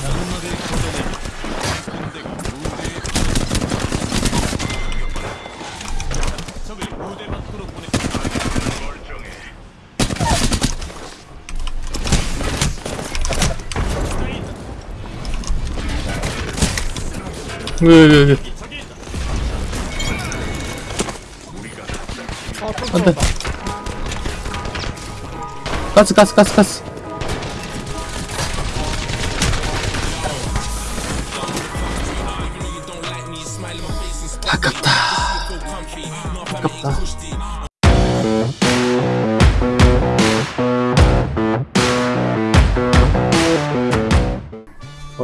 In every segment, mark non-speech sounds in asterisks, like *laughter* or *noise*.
장막을 걷어내기 군대가 무대에 적을 무대 밖으로 보내 왜, 왜, 왜. 적이 있다 안 돼. 가스, 가스, 가스, 가스.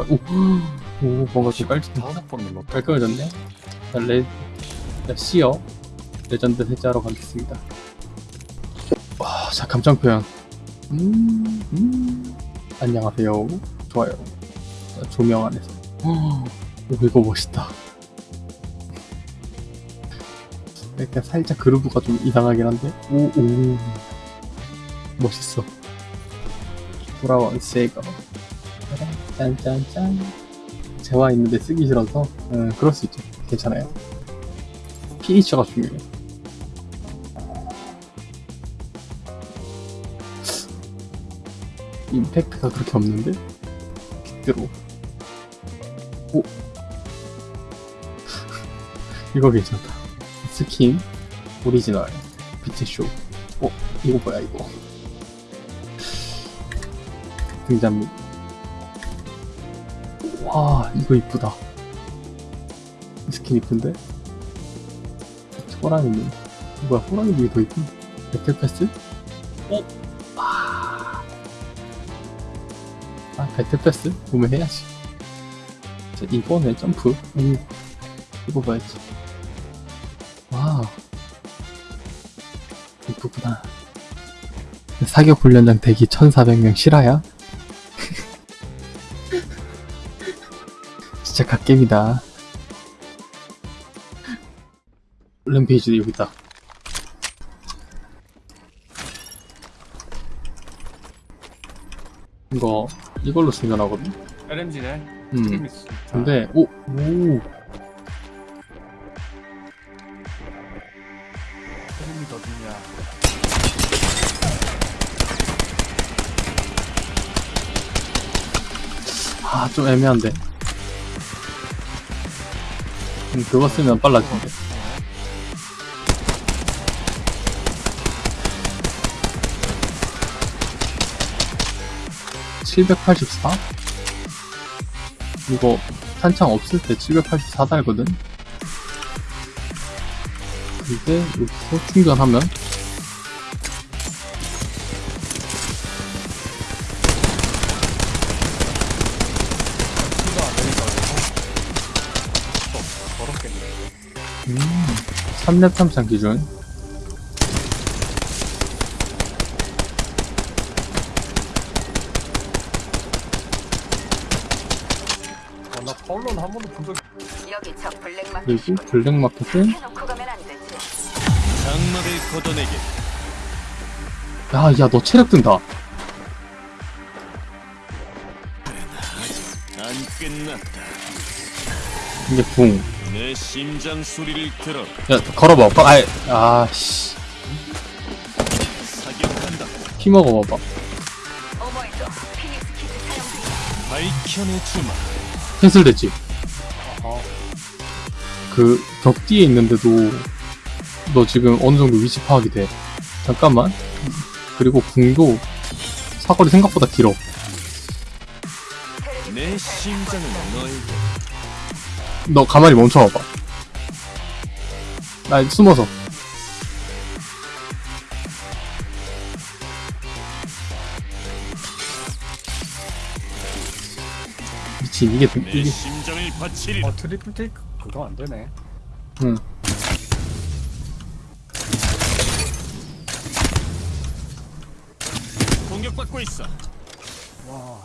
오, 오, 뭔가 좀 깔, 다섯 번 눌렀다. 깔끔해졌네. 자, 레, 자, 시어. 레전드 해제하러 가겠습니다. 와, 자, 감정 표현. 음, 음. 안녕하세요. 좋아요. 자, 조명 안에서. 어, 오, 이거 멋있다. 약간 살짝 groove가 좀 이상하긴 한데. 오, 오. 멋있어. 돌아온 세이거. 짠짠짠. 재화 있는데 쓰기 싫어서. 음, 그럴 수 있죠. 괜찮아요. 피니처가 중요해. 임팩트가 그렇게 없는데? 빗대로. 오! *laughs* 이거 괜찮다. 스킨, 오리지널, 비트쇼. 어, 이거 뭐야, 이거. 등장미. 와, 이거 이쁘다. 이 스킨 이쁜데? 호랑이님. 뭐야, 호랑이님이 더 이쁜? battle pass? 어? 아. 아, battle pass? 구매해야지. 자, 이번에 점프. 오. 이거 봐야지. 와. 이쁘구나. 사격 훈련장 대기 1400명 실화야? 겜이다. 램페이지 여기 있다. 이거 이걸로 충전하거든. LMG네. 음. 근데 오 오. LMG 더 좋냐. 아, 좀 애매한데. 음, 그거 쓰면 빨라진대. (784) 이거 탄창 없을 때 784 달거든 근데 여기서 충전하면 3렙 탄창 기준 아, 나 파울러는 한 번도 본 적이 여기 저 블랙마켓 그리고 블랙마켓은 해놓고 가면 안 되지. 장막을 걷어내기 야, 야, 너 체력 든다. 안 끝났다 이게 붕. 내 심장 소리를 들어 야, 걸어봐. 거, 아이, 아, 씨. 사격한다 피 먹어봐봐. 사용 중이야. 밝혀내주마 캔슬 됐지? 아하. 그, 벽 뒤에 있는데도, 너 지금 어느 정도 위치 파악이 돼. 잠깐만. 그리고 궁도, 사거리 생각보다 길어. 내 심장은 너에게 너 가만히 멈춰봐봐. 나 숨어서. 미친, 이게, 내 이게, 심장을 바치리라 어, Triple Take 그거 안 되네. 응. 공격받고 있어 와.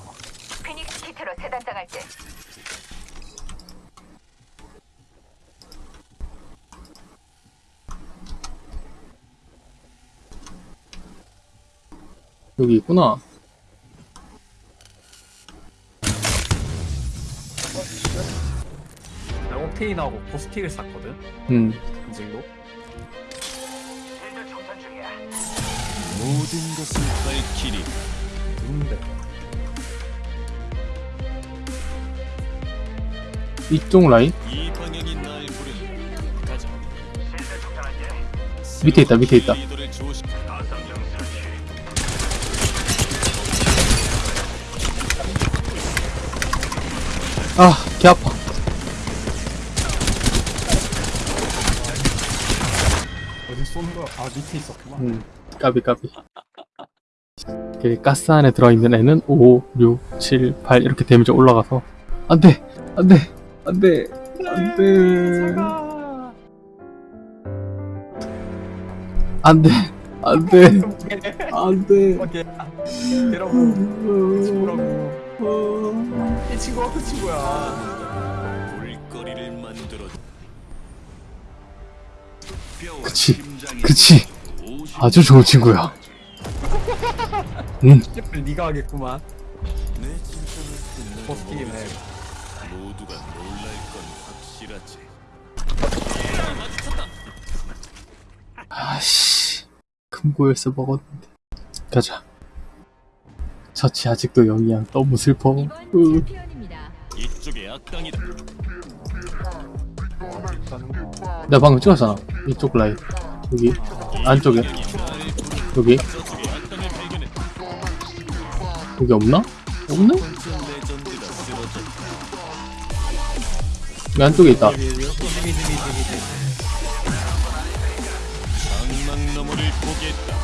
Phoenix Kit로 새단장할 때 여기 있구나. 레온테인하고 포스틱을 샀거든? 응 음. 모든 것을 밝히리. 누군데? 이쪽 라인? 이 가자 밑에 있다 밑에 있다. 아 개 아파 어디 쏘는 거야? 아 밑에 있었구만. 음 까비 까비 그 가스 안에 들어있는 애는 5, 6, 7, 8 이렇게 데미지 올라가서 안 돼 안 돼 안 돼 안 돼 안 돼 안 돼 안돼 오케이. 여러분 친구라고. 이 친구 어떤 친구야? 볼거리를 만들어. 그치, 그치. 아주 좋은 친구야 음 이제부터 네가 하겠구만. 버스킹 해. 모두가 놀랄 건 확실하지. 아씨 금고열쇠 먹었는데 가자 저치 아직도 영이야 너무 슬퍼 으. 이쪽에 악당이다. 내가 방금 찍었잖아 이쪽 라인 여기 안쪽에 여기. 여기 없나? 없네? 여기 안쪽에 있다 장막 너머를 보겠다.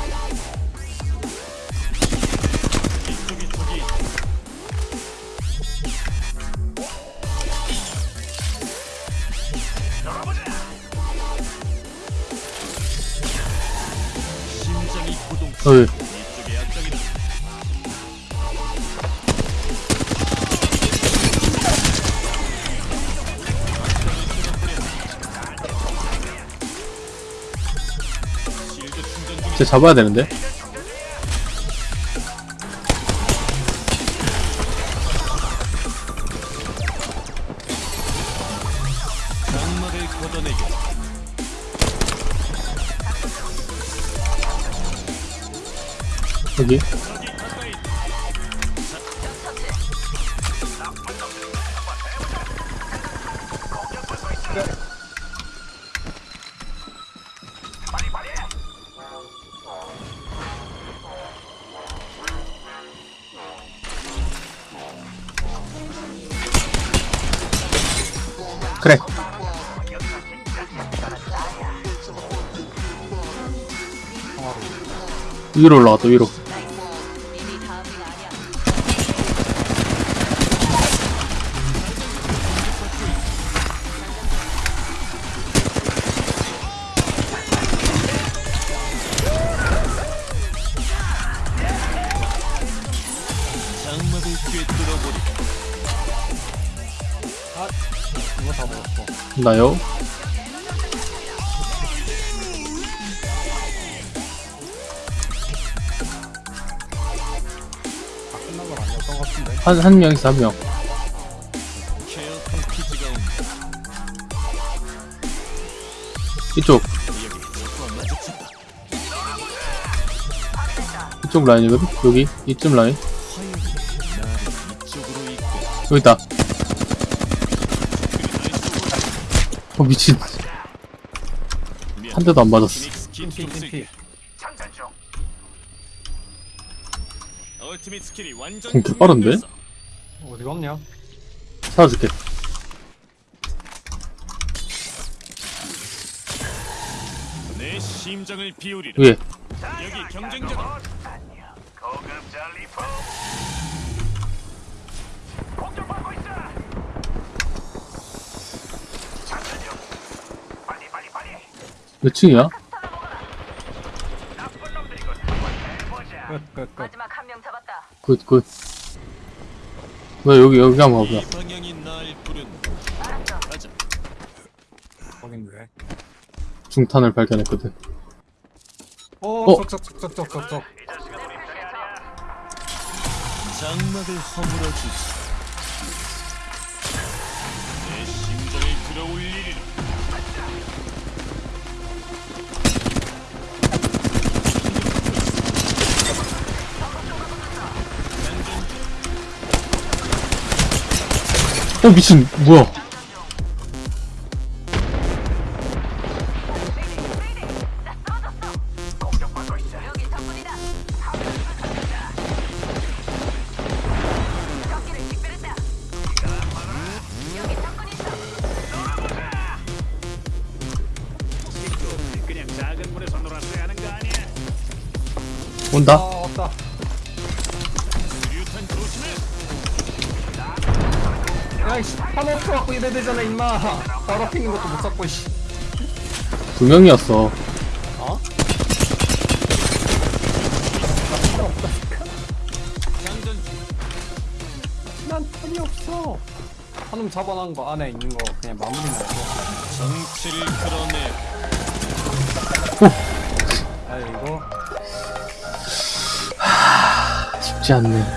중. 쟤 잡아야 되는데 걷어내게. 여기? 그래. 위로 올라갔다 위로 나요. 한 한명 케어 패키지가 온다. 이쪽. 이쪽 라인이거든 여기 이쯤 라인. 여기 있다 어 미친 한 대도 안 맞았어 피닉스 킷 핑핑 좀 쓸게. 핑핑. ultimate skill이 완전 공개 빠른데? 충전됐어. 어디 갔냐? 찾아줄게 내 심장을 바치리라. 위에 여기 경쟁자다. 몇 층이야? 마지막 한 명 잡았다. good good 왜 여기 여기 한번 가보자 이 방향이 날 부른다. 가자. 거긴 왜? 중탄을 발견했거든 어, 어? 쩍쩍쩍쩍쩍쩍. 장막을 허물어 주지. 어 미친 뭐야? 여기 야이씨 한 없어갖고 이래 되잖아 임마. 바로 피는 것도 못 잡고 씨. 두 명이었어. 어? 장전 난 탄이 없어. 한놈 잡아놓은 거 안에 있는 거 그냥 마무리만 해줘 정치를 끌어내. 아이고 쉽지 않네